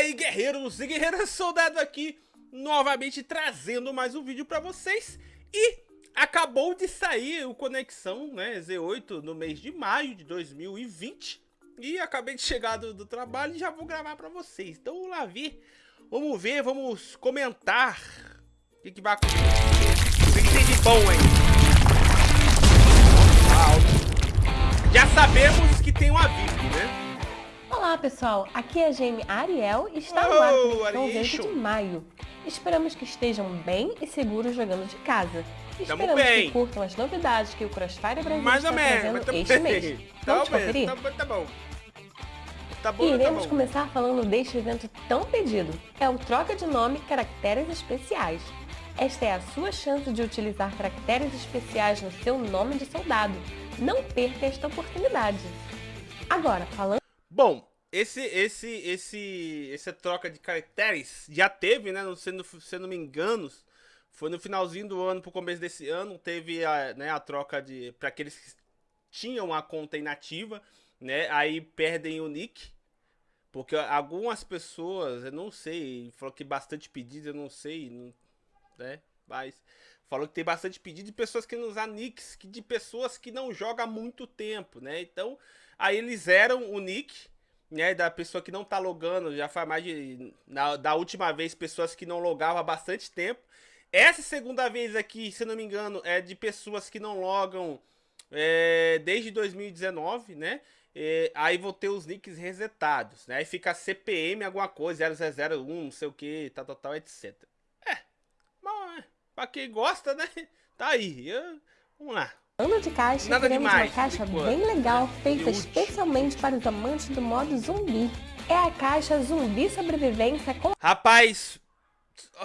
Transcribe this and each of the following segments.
aí, guerreiros e guerreiras, soldado aqui, novamente trazendo mais um vídeo pra vocês. E acabou de sair o Conexão né, Z8 no mês de maio de 2020. E acabei de chegar do, do trabalho e já vou gravar pra vocês. Então vamos lá ver, vamos ver, vamos comentar o que, que vai acontecer. O que, tem de bom aí. Já sabemos que tem uma VIP, né? Olá pessoal, aqui é a Jamie Ariel e está no ar com o de maio. Esperamos que estejam bem e seguros jogando de casa. Tamo Esperamos bem. que curtam as novidades que o Crossfire Brasil Mais está trazendo mas este tamo mês. bem. Vamos Tá bem, conferir? tá bom, tá bom. Tá bom, E tá iremos bom. começar falando deste evento tão pedido. É o Troca de Nome Caracteres Especiais. Esta é a sua chance de utilizar caracteres especiais no seu nome de soldado. Não perca esta oportunidade. Agora, falando Bom, esse, esse, esse, essa troca de caracteres já teve, né? não- Se não, se não me engano, foi no finalzinho do ano pro começo desse ano, teve a, né, a troca de. para aqueles que tinham a conta inativa, né? Aí perdem o nick. Porque algumas pessoas, eu não sei, falou que bastante pedido, eu não sei, não- né? Mas falou que tem bastante pedido de pessoas que não usam nicks, que de pessoas que não jogam há muito tempo, né? Então, aí eles zeram o nick, né? Da pessoa que não tá logando, já faz mais de. Na, da última vez, pessoas que não logavam há bastante tempo. Essa segunda vez aqui, se não me engano, é de pessoas que não logam é, desde 2019, né? É, aí vou ter os nicks resetados, né? Aí fica CPM alguma coisa, 0001, não sei o que, tal, tal, tal, etc. É, bom, é, pra quem gosta, né? Tá aí. eu- vamos lá. De caixa, Nada teremos demais, uma caixa bem legal, feita especialmente para os amantes do modo zumbi. É a caixa Zumbi Sobrevivência com Rapaz,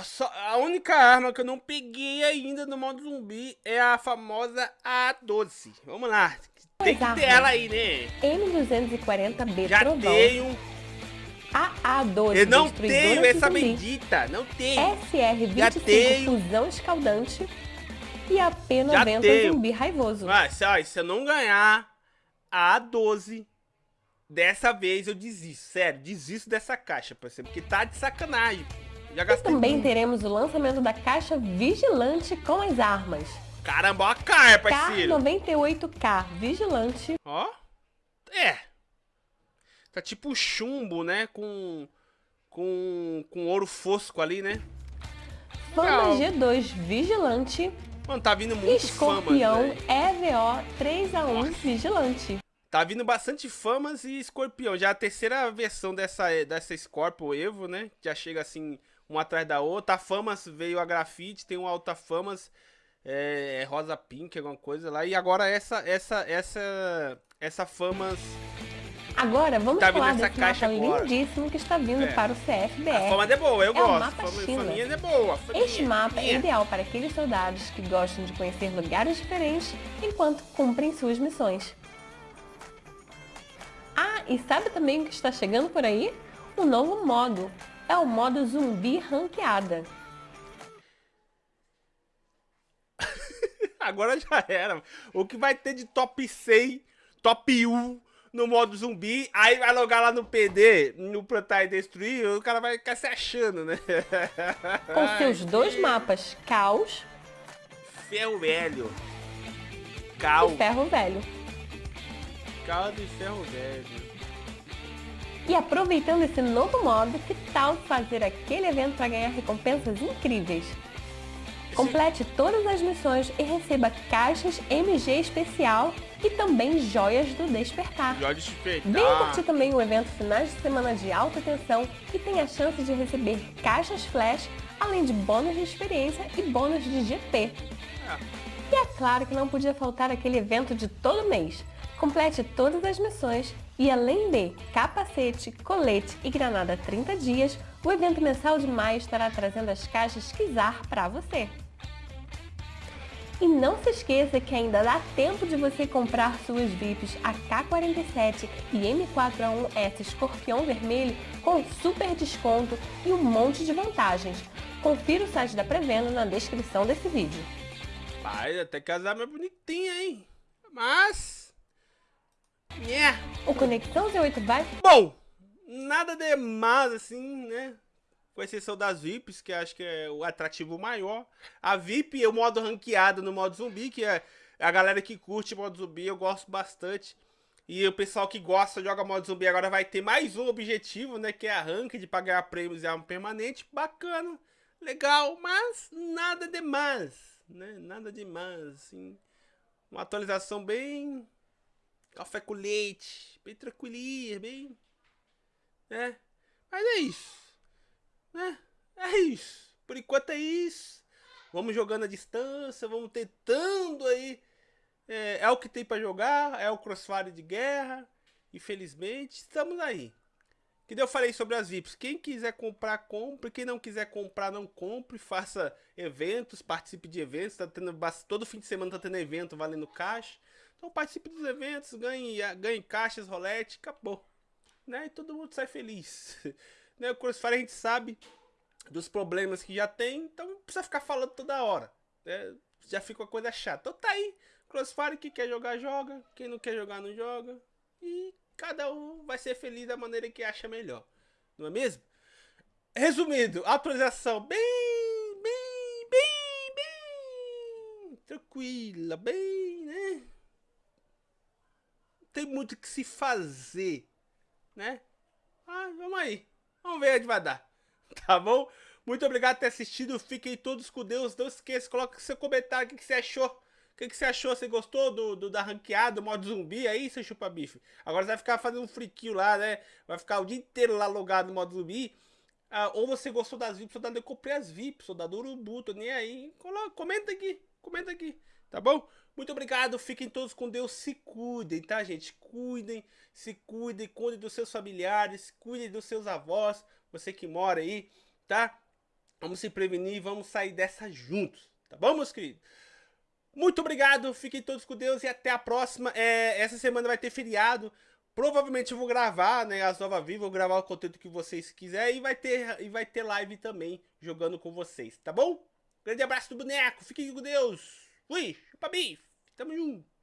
só- a única arma que eu não peguei ainda no modo zumbi é a famosa A12. Vamos lá. Tem que ter armas. ela aí, né? M240B Já Trovão, tenho. AA12 Eu não tenho essa zumbi, bendita. Não tenho. SR-25 tenho. Fusão Escaldante e a Já P90 tenho. Zumbi Raivoso. Mas, se, ó, se eu não ganhar a A12, dessa vez eu desisto. Sério, desisto dessa caixa, parceiro. Porque tá de sacanagem. Já E também muito. teremos o lançamento da caixa Vigilante com as armas. Caramba, ó a cara, parceiro. K98K Vigilante Ó. É. Tá tipo chumbo, né? Com. Com. Com ouro fosco ali, né? Fama Legal. G2 Vigilante Mano, tá vindo muito Escorpião famas. EVO 3A1 Nossa. Vigilante. Tá vindo bastante famas e escorpião. Já a terceira versão dessa, dessa Scorpio Evo, né? Já chega assim, uma atrás da outra. A Famas veio a grafite, tem uma outra Famas. É, é rosa pink, alguma coisa lá. E agora essa, essa, essa. Essa Famas. Agora vamos Tá falar desse caixa mapa agora. lindíssimo que está vindo É. para o A CFBR. Famas é boa, eu É o gosto. mapa Fama, China. é boa. Este mapa é Faminha. ideal para aqueles soldados que gostam de conhecer lugares diferentes enquanto cumprem suas missões. Ah, e sabe também o que está chegando por aí? Um novo modo. É o modo zumbi ranqueada. Agora já era. O que vai ter de top 100, top 1 no modo zumbi, aí vai logar lá no PD, no Plantar e Destruir, o cara vai ficar se achando, né? Com seus dois mapas, Caos Ferro velho. Cal. e Ferro Velho. Cal de ferro velho. E aproveitando esse novo modo, que tal fazer aquele evento para ganhar recompensas incríveis? Complete todas as missões e receba caixas MG especial e também joias do Despertar. Jorge Despertar. Venha curtir também o evento Finais de Semana de Alta Tensão e tem a chance de receber caixas flash, além de bônus de experiência e bônus de GP. E é claro que não podia faltar aquele evento de todo mês. Complete todas as missões e além de capacete, colete e granada 30 dias, o evento mensal de maio estará trazendo as caixas Kizar para você. E não se esqueça que ainda dá tempo de você comprar suas VIPs AK-47 e M4A1S Escorpião Vermelho com super desconto e um monte de vantagens. Confira o site da pré-venda na descrição desse vídeo. Pai, até que as armas bonitinhas, hein? Mas... Yeah. O Conexão Z8 vai Bom, nada demais, assim, né? Com exceção das VIPs, que acho que é o atrativo maior. A VIP é o modo ranqueado no modo zumbi, que é a galera que curte modo zumbi, eu gosto bastante. E o pessoal que gosta, joga modo zumbi, agora vai ter mais um objetivo, né? Que é a rank de pagar prêmios e arma permanente. Bacana, legal, mas nada demais, né? Nada demais, assim. Uma atualização bem... Café com leite, bem tranquilinha, bem... Né? Mas é isso, né? É isso. Por enquanto é isso. Vamos jogando a distância, vamos tentando aí é, é o que tem para jogar, é o Crossfire de guerra. Infelizmente, estamos aí. Que eu falei sobre as VIPs. Quem quiser comprar, compre. Quem não quiser comprar, não compre. Faça eventos, participe de eventos. Tá tendo, todo fim de semana tá tendo evento valendo caixa. Então participe dos eventos, ganhe, ganhe caixas, rolete, acabou. Né? E todo mundo sai feliz. né? O Crossfire a gente sabe dos problemas que já tem, então não precisa ficar falando toda hora. Né? Já fica uma coisa chata. Então tá aí. Crossfire, que quer jogar, joga. Quem não quer jogar, não joga. E cada um vai ser feliz da maneira que acha melhor. Não é mesmo? Resumindo, atualização bem, bem, bem, bem tranquila, bem, né? Não tem muito o que se fazer, né? Ah, vamos aí. Vamos ver onde vai dar. Tá bom? Muito obrigado por ter assistido. Fiquem todos com Deus. Não esqueça, coloque seu comentário o que você achou o que, que você achou? Você gostou do, do da ranqueada, do modo zumbi aí, seu chupa-bife? Agora você vai ficar fazendo um friquinho lá, né? Vai ficar o dia inteiro lá logado no modo zumbi. Ah, ou você gostou das VIPs, soldado, eu comprei as VIPs, soldado Urubu, tô nem aí. Coloca, comenta aqui, comenta aqui, tá bom? Muito obrigado, fiquem todos com Deus, se cuidem, tá gente? Cuidem, se cuidem, cuidem dos seus familiares, cuidem dos seus avós, você que mora aí, tá? Vamos se prevenir, vamos sair dessa juntos, tá bom, meus queridos? Muito obrigado, fiquem todos com Deus e até a próxima. É, essa semana vai ter feriado. Provavelmente eu vou gravar, né, as Nova Viva, vou gravar o conteúdo que vocês quiserem e vai ter e vai ter live também jogando com vocês, tá bom? Grande abraço do boneco, fiquem com Deus. Fui, chupa bife, tamo junto.